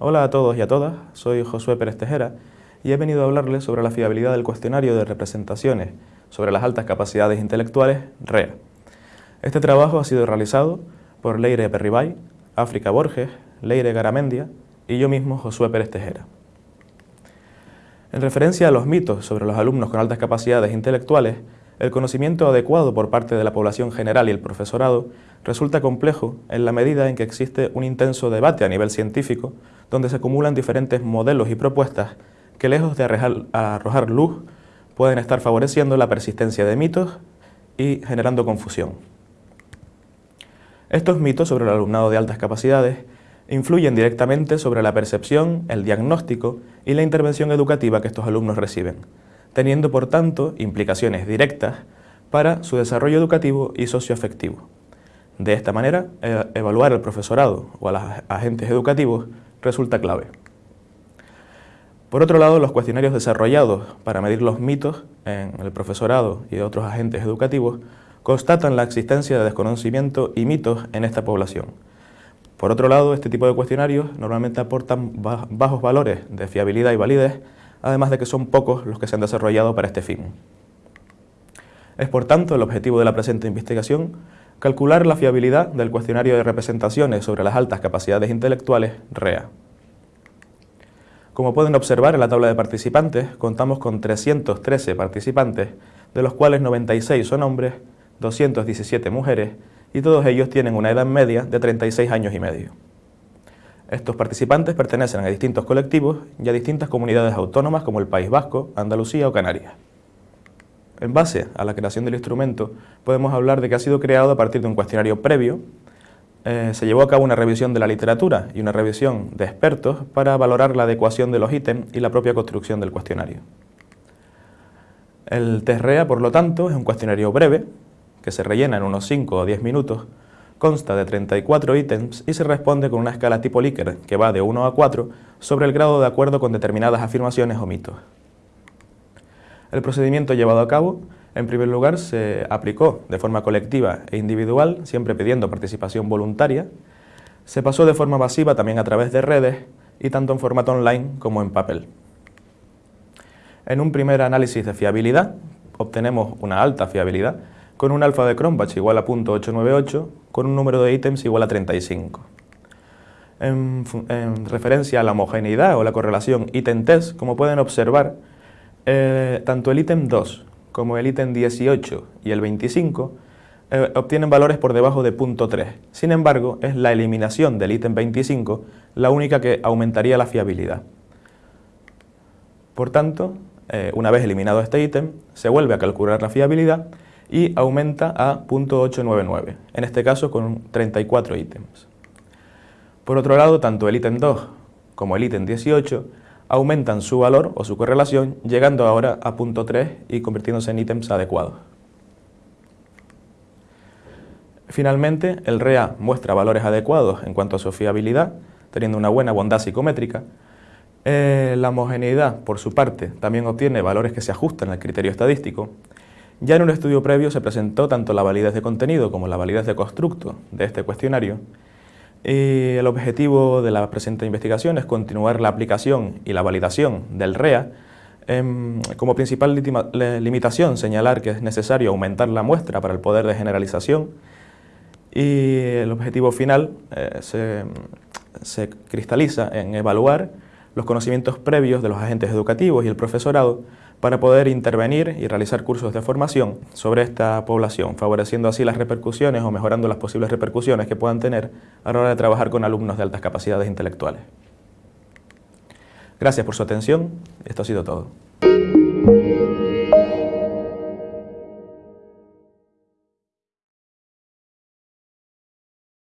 Hola a todos y a todas, soy Josué Pérez Tejera y he venido a hablarles sobre la fiabilidad del cuestionario de representaciones sobre las altas capacidades intelectuales, REA. Este trabajo ha sido realizado por Leire Perribay, África Borges, Leire Garamendia y yo mismo, Josué Pérez Tejera. En referencia a los mitos sobre los alumnos con altas capacidades intelectuales, el conocimiento adecuado por parte de la población general y el profesorado resulta complejo en la medida en que existe un intenso debate a nivel científico donde se acumulan diferentes modelos y propuestas que lejos de arrojar luz pueden estar favoreciendo la persistencia de mitos y generando confusión. Estos mitos sobre el alumnado de altas capacidades influyen directamente sobre la percepción, el diagnóstico y la intervención educativa que estos alumnos reciben, teniendo por tanto implicaciones directas para su desarrollo educativo y socioafectivo. De esta manera, e-, evaluar al profesorado o a los agentes educativos resulta clave. Por otro lado, los cuestionarios desarrollados para medir los mitos en el profesorado y otros agentes educativos constatan la existencia de desconocimiento y mitos en esta población. Por otro lado, este tipo de cuestionarios normalmente aportan bajos valores de fiabilidad y validez, además de que son pocos los que se han desarrollado para este fin. Es por tanto el objetivo de la presente investigación calcular la fiabilidad del cuestionario de representaciones sobre las altas capacidades intelectuales REA. Como pueden observar en la tabla de participantes, contamos con 313 participantes, de los cuales 96 son hombres, 217 mujeres y todos ellos tienen una edad media de 36 años y medio. Estos participantes pertenecen a distintos colectivos y a distintas comunidades autónomas como el País Vasco, Andalucía o Canarias. En base a la creación del instrumento, podemos hablar de que ha sido creado a partir de un cuestionario previo, eh, se llevó a cabo una revisión de la literatura y una revisión de expertos para valorar la adecuación de los ítems y la propia construcción del cuestionario. El TESREA, por lo tanto, es un cuestionario breve, que se rellena en unos 5 o 10 minutos, consta de 34 ítems y se responde con una escala tipo Likert que va de 1 a 4 sobre el grado de acuerdo con determinadas afirmaciones o mitos. El procedimiento llevado a cabo, en primer lugar, se aplicó de forma colectiva e individual, siempre pidiendo participación voluntaria, se pasó de forma masiva también a través de redes y tanto en formato online como en papel. En un primer análisis de fiabilidad, obtenemos una alta fiabilidad, con un alfa de Cronbach igual a .898, con un número de ítems igual a 35. En, en, referencia a la homogeneidad o la correlación ítem-test, como pueden observar, eh, tanto el ítem 2 como el ítem 18 y el 25 eh, obtienen valores por debajo de .3. Sin embargo, es la eliminación del ítem 25 la única que aumentaría la fiabilidad. Por tanto, eh, una vez eliminado este ítem, se vuelve a calcular la fiabilidad y aumenta a .899, en este caso con 34 ítems. Por otro lado, tanto el ítem 2 como el ítem 18 aumentan su valor o su correlación, llegando ahora a .3 y convirtiéndose en ítems adecuados. Finalmente, el REA muestra valores adecuados en cuanto a su fiabilidad, teniendo una buena bondad psicométrica. Eh, la homogeneidad, por su parte, también obtiene valores que se ajustan al criterio estadístico ya en un estudio previo se presentó tanto la validez de contenido como la validez de constructo de este cuestionario. Y el objetivo de la presente investigación es continuar la aplicación y la validación del REA em, como principal limitación señalar que es necesario aumentar la muestra para el poder de generalización. Y el objetivo final eh, se, se cristaliza en evaluar los conocimientos previos de los agentes educativos y el profesorado para poder intervenir y realizar cursos de formación sobre esta población, favoreciendo así las repercusiones o mejorando las posibles repercusiones que puedan tener a la hora de trabajar con alumnos de altas capacidades intelectuales. Gracias por su atención, esto ha sido todo.